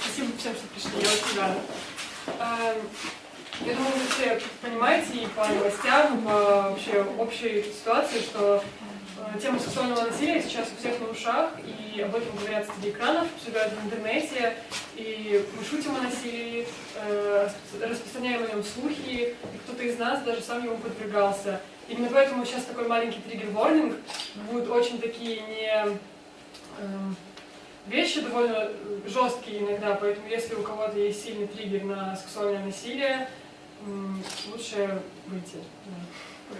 Спасибо всем, что пришли, я очень рада. Эм, Я думаю, вы все понимаете и по новостям, по вообще общей ситуации, что э, тема сексуального насилия сейчас у всех на ушах, и об этом говорят среди экранов, обсуждают в интернете, и мы шутим о насилии, э, распространяем о нем слухи, и кто-то из нас даже сам ему подвергался. Именно поэтому сейчас такой маленький триггер-ворнинг, будут очень такие не... вещи довольно жесткие иногда, поэтому если у кого-то есть сильный триггер на сексуальное насилие, лучше выйти. да.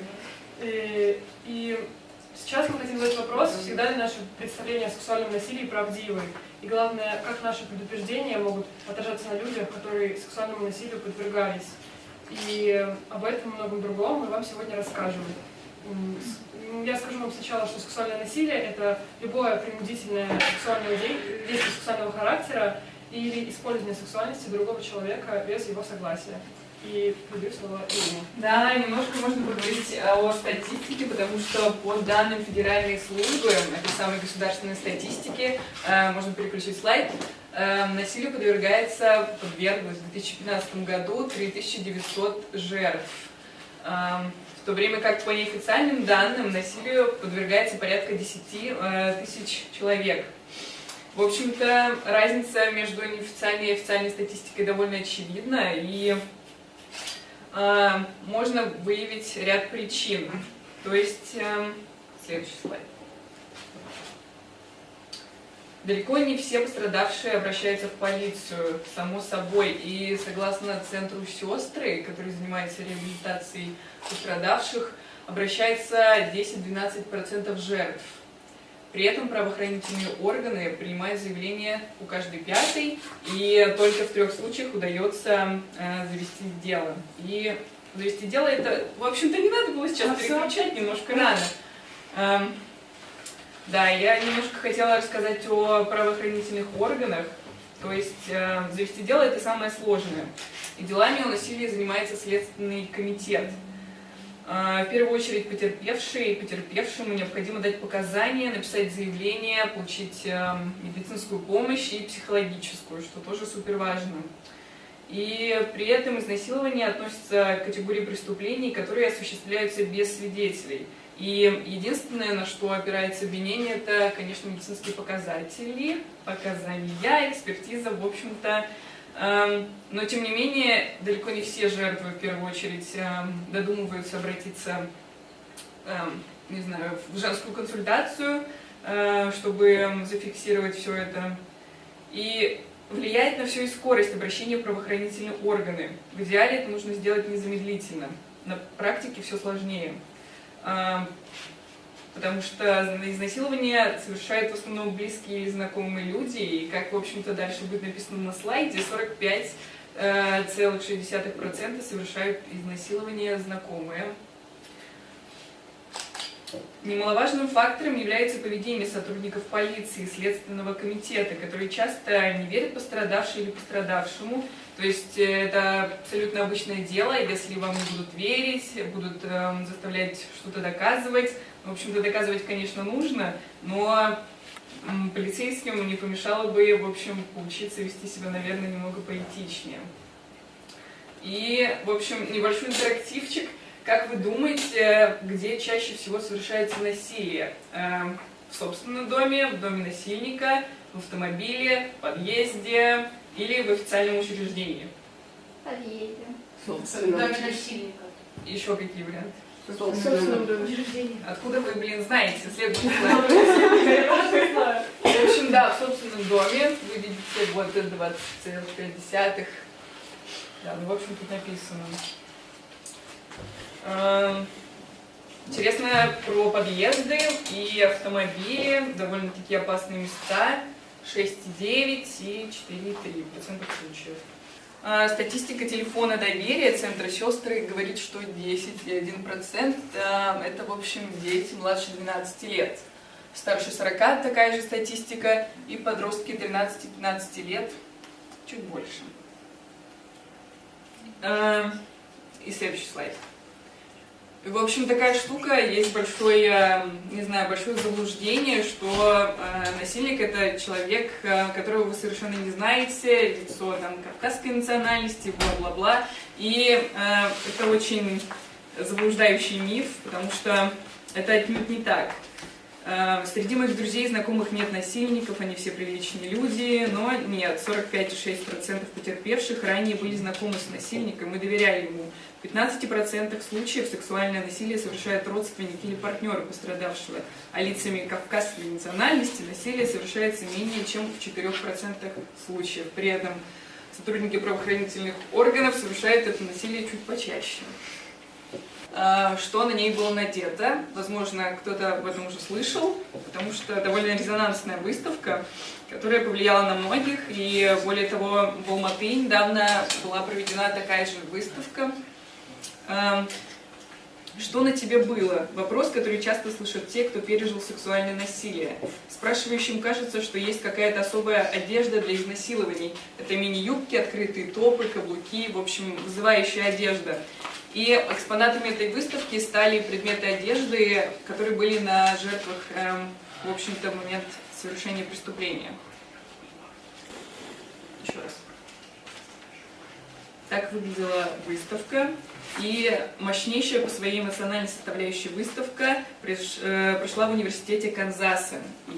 И, и сейчас мы хотим задать вопрос, всегда ли наши представления о сексуальном насилии правдивы? И главное, как наши предупреждения могут отражаться на людях, которые сексуальному насилию подвергались? И об этом и многом другом мы вам сегодня расскажем. М, Я скажу вам сначала, что сексуальное насилие – это любое принудительное сексуальное дей- действие сексуального характера или использование сексуальности другого человека без его согласия. И передаю слово Ирине. Да, немножко можно поговорить о статистике, потому что по данным Федеральной службы, этой самой государственной статистики, э, можно переключить слайд, э, насилию подвергается, подверглось в 2015 году 3900 жертв. То время как по неофициальным данным насилию подвергается порядка 10 э, тысяч человек. В общем-то, разница между неофициальной и официальной статистикой довольно очевидна, и э, можно выявить ряд причин. То есть, э, следующий слайд. Далеко не все пострадавшие обращаются в полицию, само собой. И согласно центру «Сестры», который занимается реабилитацией пострадавших, обращается 10-12% жертв. При этом правоохранительные органы принимают заявление у каждой пятой, и только в трех случаях удается э, завести дело. И завести дело это, в общем-то, не надо было сейчас А переключать немножко рано. Да, я немножко хотела рассказать о правоохранительных органах. То есть э, завести дело это самое сложное. И делами о насилии занимается Следственный комитет. Э, в первую очередь потерпевшие и потерпевшему необходимо дать показания, написать заявление, получить э, медицинскую помощь и психологическую, что тоже супер важно. И при этом изнасилование относится к категории преступлений, которые осуществляются без свидетелей. И единственное, на что опирается обвинение, это, конечно, медицинские показатели, показания, экспертиза, в общем-то. Эм, Но, тем не менее, далеко не все жертвы, в первую очередь, эм, додумываются обратиться, эм, не знаю, в женскую консультацию, э, чтобы зафиксировать все это. И влияет на все и скорость обращения в правоохранительные органы. В идеале это нужно сделать незамедлительно. На практике все сложнее. Потому что изнасилование совершают в основном близкие или знакомые люди, и как, в общем-то, дальше будет написано на слайде, 45,6% совершают изнасилование знакомые. Немаловажным фактором является поведение сотрудников полиции и Следственного комитета, которые часто не верят пострадавшей или пострадавшему. То есть э, это абсолютно обычное дело, если вам будут верить, будут эм, заставлять что-то доказывать. В общем-то, доказывать, конечно, нужно, но м, полицейским не помешало бы, в общем, поучиться вести себя, наверное, немного поэтичнее. И, в общем, небольшой интерактивчик. Как вы думаете, где чаще всего совершается насилие? Эм, В собственном доме, в доме насильника, в автомобиле, в подъезде или в официальном учреждении? Подъедем. Собственно. насильника. Еще какие варианты? Собственно. Откуда вы, блин, знаете? Следующий слайд. В общем, да, в собственном доме вы видите вот 20,5. Да, ну, в общем, тут написано. Эм, Интересно про подъезды и автомобили, довольно-таки опасные места, 6,9 и 4,3% случаев. А, Статистика телефона доверия Центра сестры говорит, что 10,1% да, это, в общем, дети младше 12 лет. Старше 40 такая же статистика, и подростки 13-15 лет чуть больше. А, И следующий слайд. В общем, такая штука, есть большое, не знаю, большое заблуждение, что э, насильник это человек, э, которого вы совершенно не знаете, лицо там кавказской национальности, бла-бла-бла. И э, это очень заблуждающий миф, потому что это отнюдь не так. Э, среди моих друзей и знакомых нет насильников, они все приличные люди, но нет, 45,6% потерпевших ранее были знакомы с насильником и доверяли ему. В 15% случаев сексуальное насилие совершают родственники или партнеры пострадавшего, а лицами кавказской национальности насилие совершается менее чем в 4% случаев. При этом сотрудники правоохранительных органов совершают это насилие чуть почаще. А, что на ней было надето. Возможно, кто-то об этом уже слышал, потому что довольно резонансная выставка, которая повлияла на многих. И более того, в Алматы недавно была проведена такая же выставка. А, что на тебе было? Вопрос, который часто слышат те, кто пережил сексуальное насилие. Спрашивающим кажется, что есть какая-то особая одежда для изнасилований. Это мини-юбки, открытые топы, каблуки, в общем, вызывающая одежда. И экспонатами этой выставки стали предметы одежды, которые были на жертвах, эм, в общем-то, момент совершения преступления. Еще раз. Так выглядела выставка. И мощнейшая по своей эмоциональной составляющей выставка э, прошла в университете Канзаса.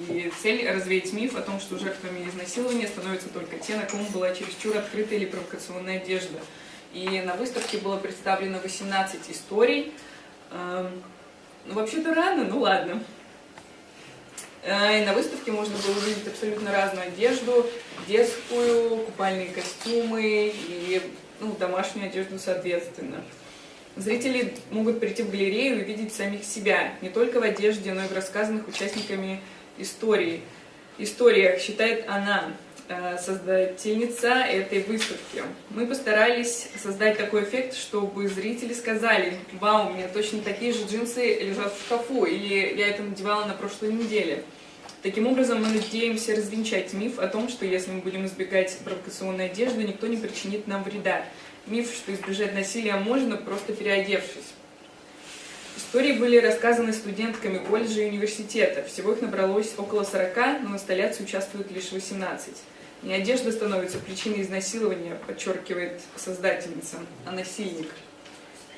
И цель – развеять миф о том, что жертвами изнасилования становятся только те, на ком была чересчур открытая или провокационная одежда – и на выставке было представлено 18 историй. Эм, ну, вообще-то рано, ну ладно. Э, и на выставке можно было увидеть абсолютно разную одежду, детскую, купальные костюмы и ну, домашнюю одежду соответственно. Зрители могут прийти в галерею и увидеть самих себя, не только в одежде, но и в рассказанных участниками истории. Историях, считает она, создательница этой выставки. Мы постарались создать такой эффект, чтобы зрители сказали, вау, у меня точно такие же джинсы лежат в шкафу, или я это надевала на прошлой неделе. Таким образом, мы надеемся развенчать миф о том, что если мы будем избегать провокационной одежды, никто не причинит нам вреда. Миф, что избежать насилия можно, просто переодевшись. Истории были рассказаны студентками колледжа и университета. Всего их набралось около 40, но в инсталляции участвуют лишь 18. Не одежда становится причиной изнасилования, подчеркивает создательница, а насильник.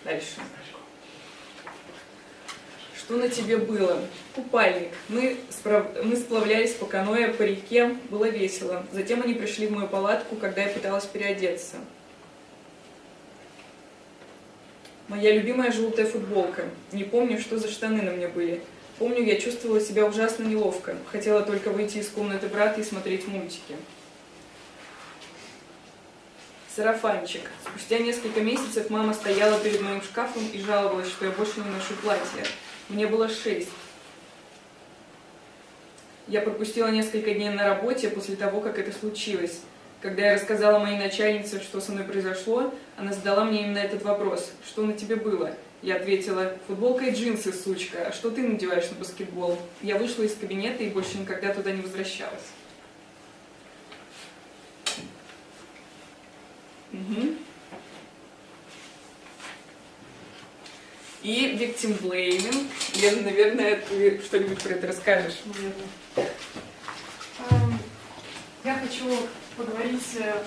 Дальше. Что на тебе было? Купальник. Мы, справ... мы сплавлялись по каноэ по реке, было весело. Затем они пришли в мою палатку, когда я пыталась переодеться. Моя любимая желтая футболка. Не помню, что за штаны на мне были. Помню, я чувствовала себя ужасно неловко. Хотела только выйти из комнаты брата и смотреть мультики сарафанчик. Спустя несколько месяцев мама стояла перед моим шкафом и жаловалась, что я больше не ношу платье. Мне было шесть. Я пропустила несколько дней на работе после того, как это случилось. Когда я рассказала моей начальнице, что со мной произошло, она задала мне именно этот вопрос. Что на тебе было? Я ответила, футболка и джинсы, сучка, а что ты надеваешь на баскетбол? Я вышла из кабинета и больше никогда туда не возвращалась. Угу. И victim blaming. Лена, наверное, ты что-нибудь про это расскажешь. Эм, я хочу поговорить, э,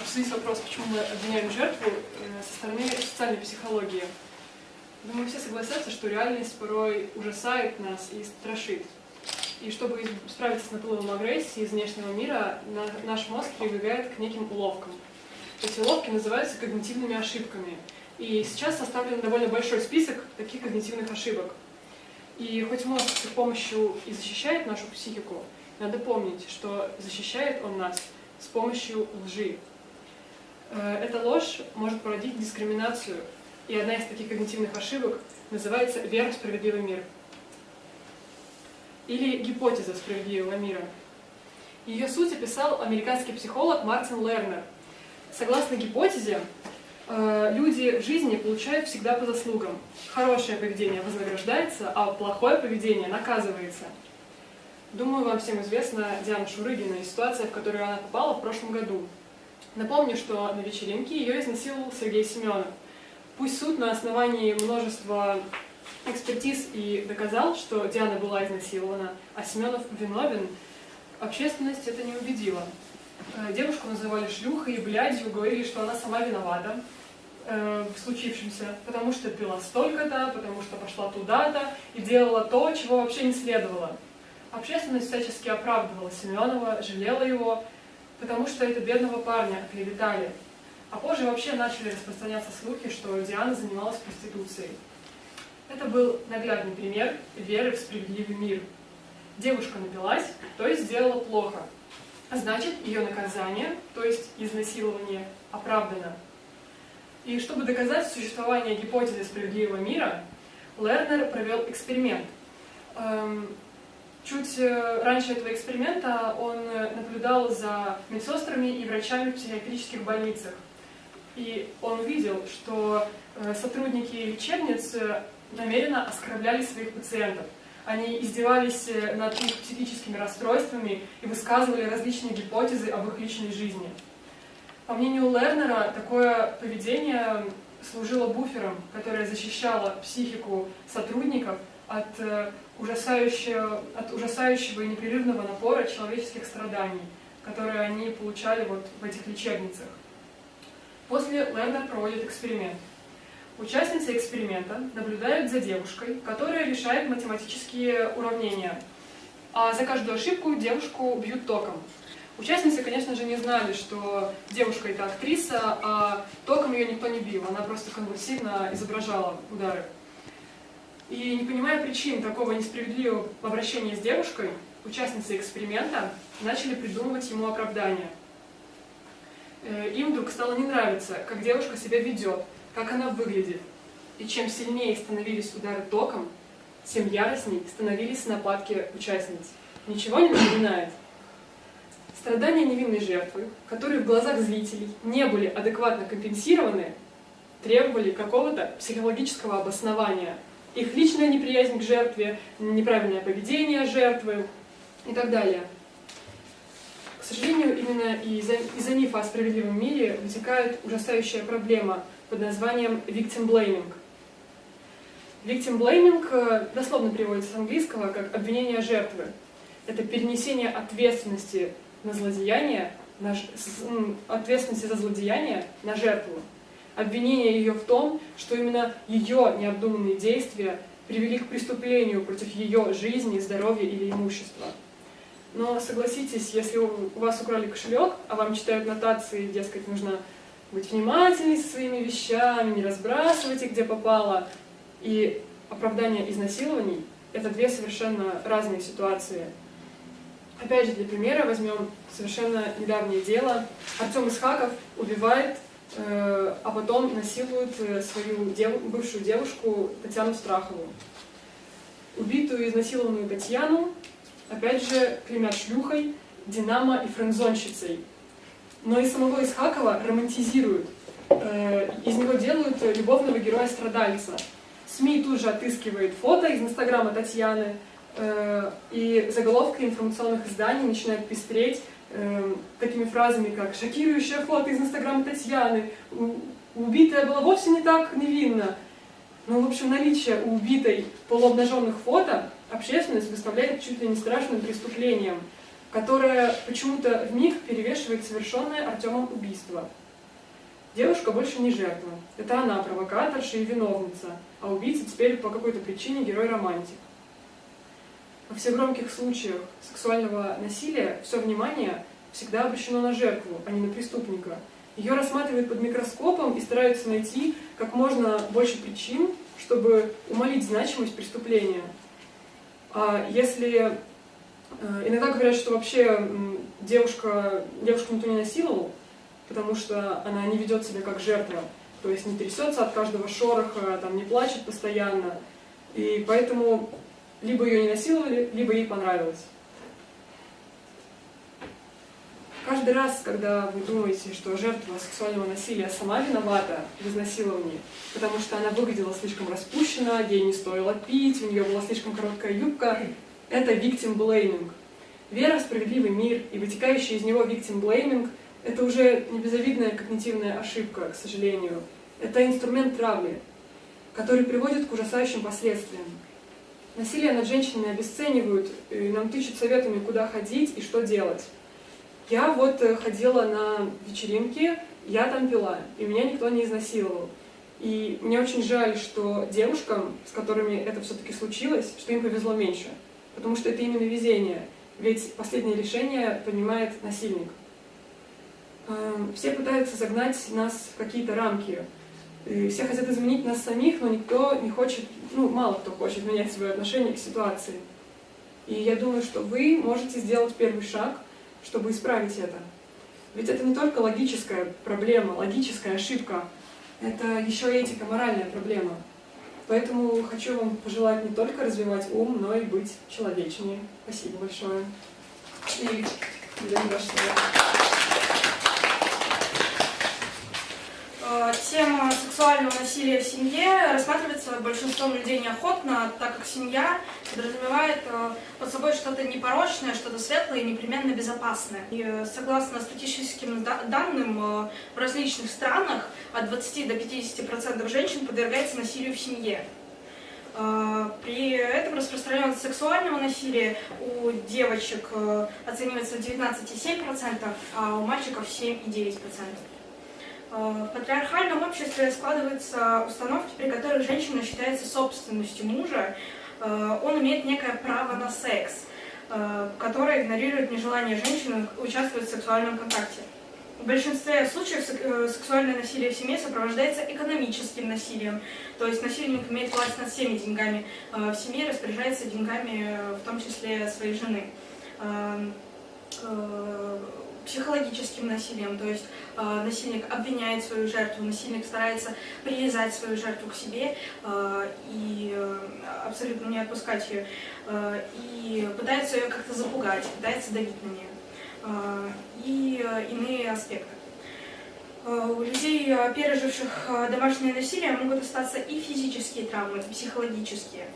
обсудить вопрос, почему мы обвиняем жертву э, со стороны социальной психологии. Думаю, все согласятся, что реальность порой ужасает нас и страшит. И чтобы справиться с наплывом агрессии из внешнего мира, наш мозг прибегает к неким уловкам. Эти уловки называются когнитивными ошибками. И сейчас составлен довольно большой список таких когнитивных ошибок. И хоть мозг с их помощью и защищает нашу психику, надо помнить, что защищает он нас с помощью лжи. Э, эта ложь может породить дискриминацию, и одна из таких когнитивных ошибок называется «вера в справедливый мир» или гипотеза справедливого мира. Ее суть описал американский психолог Мартин Лернер – Согласно гипотезе, э, люди в жизни получают всегда по заслугам. Хорошее поведение вознаграждается, а плохое поведение наказывается. Думаю, вам всем известна Диана Шурыгина и ситуация, в которую она попала в прошлом году. Напомню, что на вечеринке ее изнасиловал Сергей Семенов. Пусть суд на основании множества экспертиз и доказал, что Диана была изнасилована, а Семенов виновен, общественность это не убедила. Э, девушку называли шлюхой и блядью, говорили, что она сама виновата э, в случившемся, потому что пила столько-то, потому что пошла туда-то и делала то, чего вообще не следовало. Общественность всячески оправдывала Семенова, жалела его, потому что это бедного парня оклеветали. А позже вообще начали распространяться слухи, что Диана занималась проституцией. Это был наглядный пример веры в справедливый мир. Девушка напилась, то есть сделала плохо. А значит, ее наказание, то есть изнасилование, оправдано. И чтобы доказать существование гипотезы справедливого мира, Лернер провел эксперимент. Эм, чуть э, раньше этого эксперимента он наблюдал за медсестрами и врачами в психиатрических больницах. И он увидел, что э, сотрудники лечебниц намеренно оскорбляли своих пациентов. Они издевались над их психическими расстройствами и высказывали различные гипотезы об их личной жизни. По мнению Лернера, такое поведение служило буфером, которое защищало психику сотрудников от э, ужасающего, от ужасающего и непрерывного напора человеческих страданий, которые они получали вот в этих лечебницах. После Лернер проводит эксперимент. Участницы эксперимента наблюдают за девушкой, которая решает математические уравнения, а за каждую ошибку девушку бьют током. Участницы, конечно же, не знали, что девушка это актриса, а током ее никто не бил, она просто конвульсивно изображала удары. И не понимая причин такого несправедливого обращения с девушкой, участницы эксперимента начали придумывать ему оправдание. Э, им вдруг стало не нравиться, как девушка себя ведет, как она выглядит. И чем сильнее становились удары током, тем яростней становились нападки участниц. Ничего не напоминает? Страдания невинной жертвы, которые в глазах зрителей не были адекватно компенсированы, требовали какого-то психологического обоснования. Их личная неприязнь к жертве, неправильное поведение жертвы и так далее. К сожалению, именно из-за из мифа о справедливом мире вытекает ужасающая проблема под названием victim blaming. Victim blaming э, дословно переводится с английского как обвинение жертвы. Это перенесение ответственности на злодеяние, на, ответственности за злодеяние на жертву. Обвинение ее в том, что именно ее необдуманные действия привели к преступлению против ее жизни, здоровья или имущества. Но согласитесь, если у вас украли кошелек, а вам читают нотации, дескать, нужно быть внимательной со своими вещами, не разбрасывать их, где попало, и оправдание изнасилований — это две совершенно разные ситуации — Опять же, для примера возьмем совершенно недавнее дело. Артем Исхаков убивает, э, а потом насилует э, свою дев... бывшую девушку Татьяну Страхову. Убитую и изнасилованную Татьяну, опять же, клеймят шлюхой, динамо и френдзонщицей. Но и самого Исхакова романтизируют. Э, из него делают любовного героя-страдальца. СМИ тут же отыскивает фото из инстаграма Татьяны, Э, и заголовки информационных изданий начинают пестреть э, такими фразами, как «шокирующее фото из инстаграма Татьяны», «убитая была вовсе не так невинна». Ну, в общем, наличие у убитой полуобнаженных фото общественность выставляет чуть ли не страшным преступлением, которое почему-то в них перевешивает совершенное Артемом убийство. Девушка больше не жертва. Это она провокаторша и виновница, а убийца теперь по какой-то причине герой-романтик. Во всех громких случаях сексуального насилия все внимание всегда обращено на жертву, а не на преступника. Ее рассматривают под микроскопом и стараются найти как можно больше причин, чтобы умолить значимость преступления. А если иногда говорят, что вообще девушка, девушку никто не насиловал, потому что она не ведет себя как жертва, то есть не трясется от каждого шороха, там, не плачет постоянно. И поэтому либо ее не насиловали, либо ей понравилось. Каждый раз, когда вы думаете, что жертва сексуального насилия сама виновата в изнасиловании, потому что она выглядела слишком распущена, ей не стоило пить, у нее была слишком короткая юбка, это victim blaming. Вера в справедливый мир и вытекающий из него victim blaming – это уже не безобидная когнитивная ошибка, к сожалению. это инструмент травли, который приводит к ужасающим последствиям. Насилие над женщинами обесценивают, и нам тычут советами, куда ходить и что делать. Я вот э, ходила на вечеринки, я там пила, и меня никто не изнасиловал. И мне очень жаль, что девушкам, с которыми это все-таки случилось, что им повезло меньше. Потому что это именно везение. Ведь последнее решение принимает насильник. Эм, все пытаются загнать нас в какие-то рамки. Все хотят изменить нас самих, но никто не хочет, ну, мало кто хочет менять свое отношение к ситуации. И я думаю, что вы можете сделать первый шаг, чтобы исправить это. Ведь это не только логическая проблема, логическая ошибка, это еще и этико-моральная проблема. Поэтому хочу вам пожелать не только развивать ум, но и быть человечнее. Спасибо большое. И передаем ваше Э, Тема сексуального насилия в семье рассматривается большинством людей неохотно, так как семья подразумевает э, под собой что-то непорочное, что-то светлое и непременно безопасное. И э, согласно статистическим да- данным, э, в различных странах от 20 до 50% женщин подвергается насилию в семье. При этом распространенность сексуального насилия у девочек оценивается в 19,7%, а у мальчиков 7,9%. Э, В патриархальном обществе складываются установки, при которых женщина считается собственностью мужа. Э, Он имеет некое право на секс, э, которое игнорирует нежелание женщины участвовать в сексуальном контакте. В большинстве случаев сек- сексуальное насилие в семье сопровождается экономическим насилием, то есть насильник имеет власть над всеми деньгами в семье, распоряжается деньгами, в том числе своей жены. Психологическим насилием, то есть э, насильник обвиняет свою жертву, насильник старается привязать свою жертву к себе э, и э, абсолютно не отпускать ее, э, и пытается ее как-то запугать, пытается давить на нее, э, и э, иные аспекты. Э, У людей, э, переживших э, домашнее насилие, могут остаться и физические травмы, и психологические.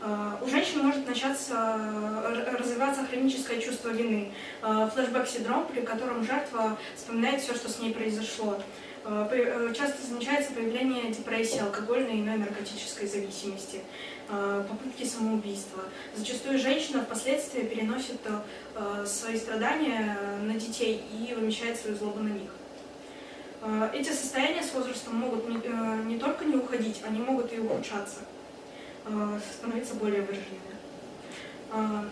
Э, У женщин может начаться э, развиваться хроническое чувство вины, э, флешбэк-синдром, при котором жертва вспоминает все, что с ней произошло. Часто замечается появление депрессии, алкогольной и иной наркотической зависимости, попытки самоубийства. Зачастую женщина впоследствии переносит свои страдания на детей и вымещает свою злобу на них. Эти состояния с возрастом могут не, только не уходить, они могут и ухудшаться, становиться более выраженными. Э,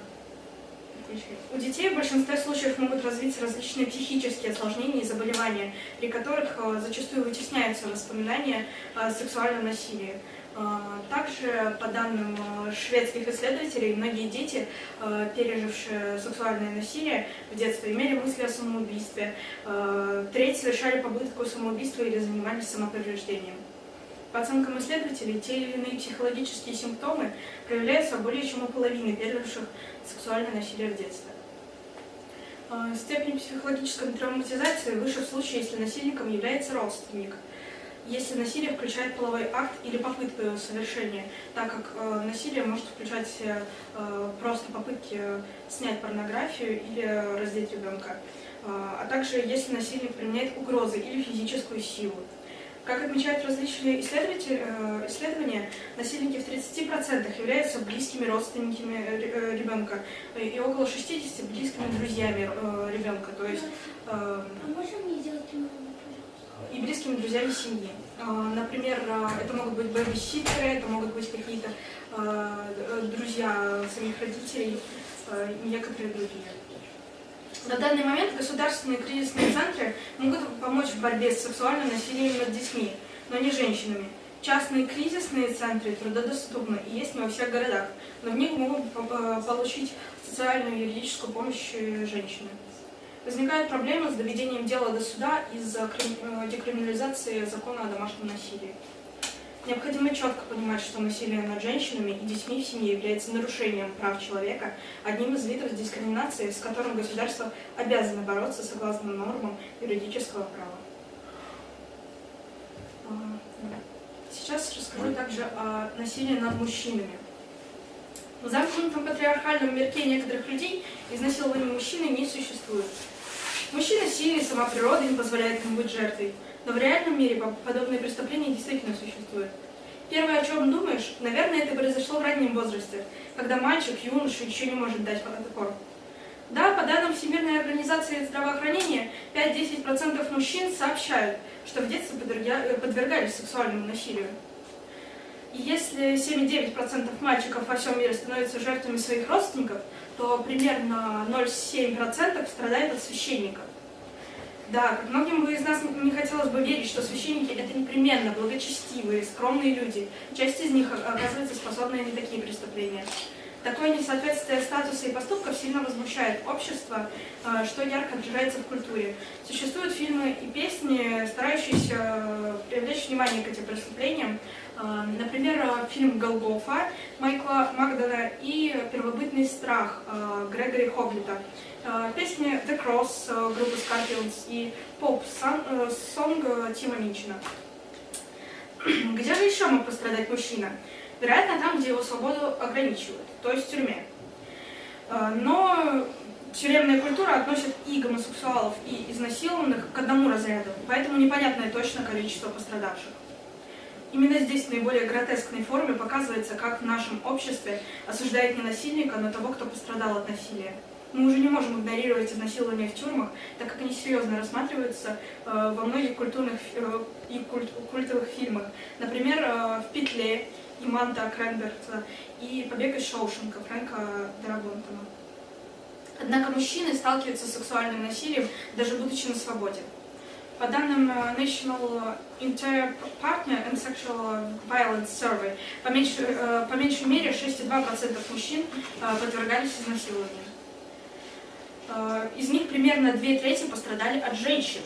У детей в большинстве случаев могут развиться различные психические осложнения и заболевания, при которых э, зачастую вытесняются воспоминания о сексуальном насилии. Э, Также, по данным э, шведских исследователей, многие дети, э, пережившие сексуальное насилие в детстве, имели мысли о самоубийстве. Э, Треть совершали попытку самоубийства или занимались самоповреждением. По оценкам исследователей, те или иные психологические симптомы проявляются более чем у половины переживших сексуальное насилие в детстве. Э, Степень психологической травматизации выше в случае, если насильником является родственник, если насилие включает половой акт или попытку его совершения, так как э, насилие может включать э, э, просто попытки снять порнографию или раздеть ребенка, Э, а также если насильник применяет угрозы или физическую силу. Как отмечают различные э, исследования, насильники в 30% являются близкими родственниками э, э, ребенка и около 60% близкими друзьями ребенка, то есть А и близкими друзьями семьи. Например, это могут быть бэби-ситтеры, это могут быть какие-то друзья самих родителей некоторые другие. На данный момент государственные кризисные центры могут помочь в борьбе с сексуальным насилием над детьми, но не женщинами. Частные кризисные центры трудодоступны и есть не во всех городах, но в них могут э, получить социальную и юридическую помощь э, женщины. Возникают проблемы с доведением дела до суда из-за э, декриминализации закона о домашнем насилии. Необходимо четко понимать, что насилие над женщинами и детьми в семье является нарушением прав человека, одним из видов дискриминации, с которым государство обязано бороться согласно нормам юридического права. А. Сейчас расскажу также о насилии над мужчинами. В замкнутом патриархальном мирке некоторых людей изнасилование мужчины не существует. Мужчина сильный, сама природа не позволяет ему быть жертвой. Но в реальном мире по- подобные преступления действительно существуют. Первое, о чем думаешь, наверное, это произошло в раннем возрасте, когда мальчик, юноша еще не может дать отпор. Да, по данным Всемирной организации здравоохранения, 5-10% мужчин сообщают, что в детстве подверга- подвергались сексуальному насилию. Если 7,9% мальчиков во всем мире становятся жертвами своих родственников, то примерно 0,7% страдает от священников. Да, многим из нас не хотелось бы верить, что священники это непременно благочестивые, скромные люди. Часть из них оказывается способны на такие преступления. Такое несоответствие статуса и поступков сильно возмущает общество, э, что ярко отражается в культуре. Существуют фильмы и песни, старающиеся э, привлечь внимание к этим преступлениям. Э, Например, фильм «Голгофа» Майкла Магдана и «Первобытный страх» Грегори Хоглита. Э, Песни «The Cross» э, группы Scorpions и «Поп Сонг» э, Тима Минчина. Где же еще мог пострадать мужчина? Вероятно, там, где его свободу ограничивают, то есть в тюрьме. Э, Но тюремная культура относит и гомосексуалов, и изнасилованных к одному разряду, поэтому непонятное точно количество пострадавших. Именно здесь в наиболее гротескной форме показывается, как в нашем обществе осуждает не насильника, но того, кто пострадал от насилия. Мы уже не можем игнорировать изнасилования в тюрьмах, так как они серьезно рассматриваются э, во многих культурных э, и культ- культовых фильмах. Например, э, в «Петле» Иманта Кренберта и «Побег из Шоушенка» Фрэнка Дарабонтона. Однако мужчины сталкиваются с сексуальным насилием, даже будучи на свободе. По данным э, National Inter-Partner and Sexual Violence Survey, по меньшей, э, по меньшей мере 6,2% мужчин э, подвергались изнасилованию. Э, Из них примерно две трети пострадали от женщин.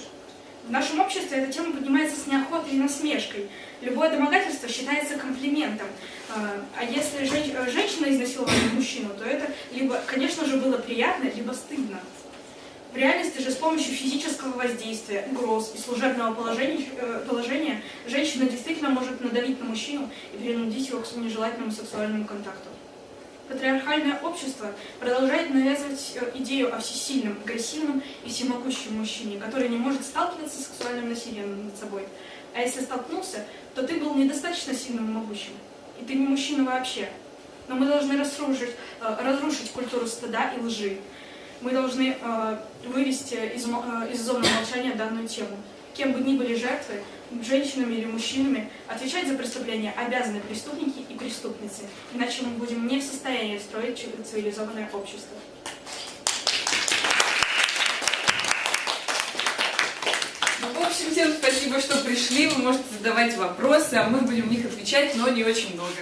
В нашем обществе эта тема поднимается с неохотой и насмешкой. Любое домогательство считается комплиментом. Э, А если э, женщина изнасиловала мужчину, то это либо, конечно же, было приятно, либо стыдно. В реальности же с помощью физического воздействия, угроз и служебного положения, положения женщина действительно может надавить на мужчину и принудить его к нежелательному сексуальному контакту. Патриархальное общество продолжает навязывать э, идею о всесильном, агрессивном и всемогущем мужчине, который не может сталкиваться с сексуальным насилием над собой. А если столкнулся, то ты был недостаточно сильным и могущим. И ты не мужчина вообще. Но мы должны разрушить, э, разрушить культуру стыда и лжи. Мы должны э, вывести из, из зоны молчания данную тему. Кем бы ни были жертвы, женщинами или мужчинами, отвечать за преступления обязаны преступники и преступницы. Иначе мы будем не в состоянии строить ци- цивилизованное общество. Ну, в общем, всем спасибо, что пришли. Вы можете задавать вопросы, а мы будем в них отвечать, но не очень долго.